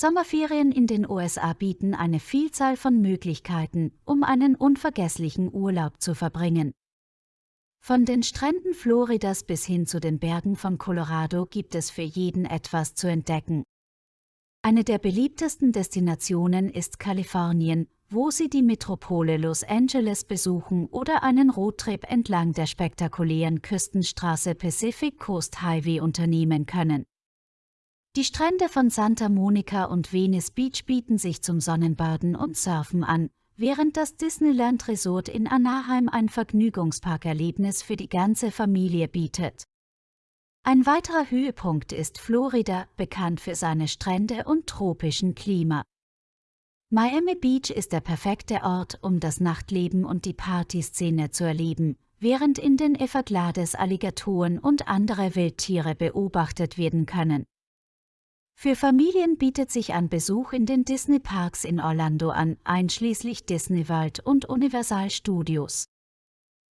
Sommerferien in den USA bieten eine Vielzahl von Möglichkeiten, um einen unvergesslichen Urlaub zu verbringen. Von den Stränden Floridas bis hin zu den Bergen von Colorado gibt es für jeden etwas zu entdecken. Eine der beliebtesten Destinationen ist Kalifornien, wo Sie die Metropole Los Angeles besuchen oder einen Roadtrip entlang der spektakulären Küstenstraße Pacific Coast Highway unternehmen können. Die Strände von Santa Monica und Venice Beach bieten sich zum Sonnenbaden und Surfen an, während das Disneyland Resort in Anaheim ein Vergnügungsparkerlebnis für die ganze Familie bietet. Ein weiterer Höhepunkt ist Florida, bekannt für seine Strände und tropischen Klima. Miami Beach ist der perfekte Ort, um das Nachtleben und die Partyszene zu erleben, während in den Everglades Alligatoren und andere Wildtiere beobachtet werden können. Für Familien bietet sich ein Besuch in den Disney-Parks in Orlando an, einschließlich Disney World und Universal Studios.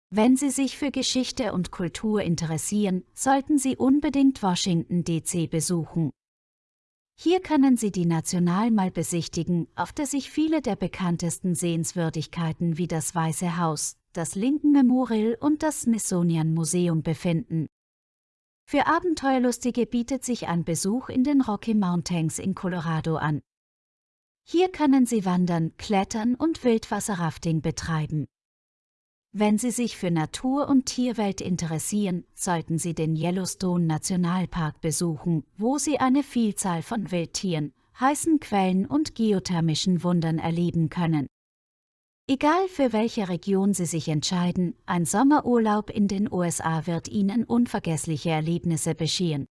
Wenn Sie sich für Geschichte und Kultur interessieren, sollten Sie unbedingt Washington DC besuchen. Hier können Sie die Nationalmall besichtigen, auf der sich viele der bekanntesten Sehenswürdigkeiten wie das Weiße Haus, das Lincoln Memorial und das Smithsonian Museum befinden. Für Abenteuerlustige bietet sich ein Besuch in den Rocky Mountains in Colorado an. Hier können Sie wandern, klettern und Wildwasserrafting betreiben. Wenn Sie sich für Natur und Tierwelt interessieren, sollten Sie den Yellowstone Nationalpark besuchen, wo Sie eine Vielzahl von Wildtieren, heißen Quellen und geothermischen Wundern erleben können. Egal für welche Region Sie sich entscheiden, ein Sommerurlaub in den USA wird Ihnen unvergessliche Erlebnisse bescheren.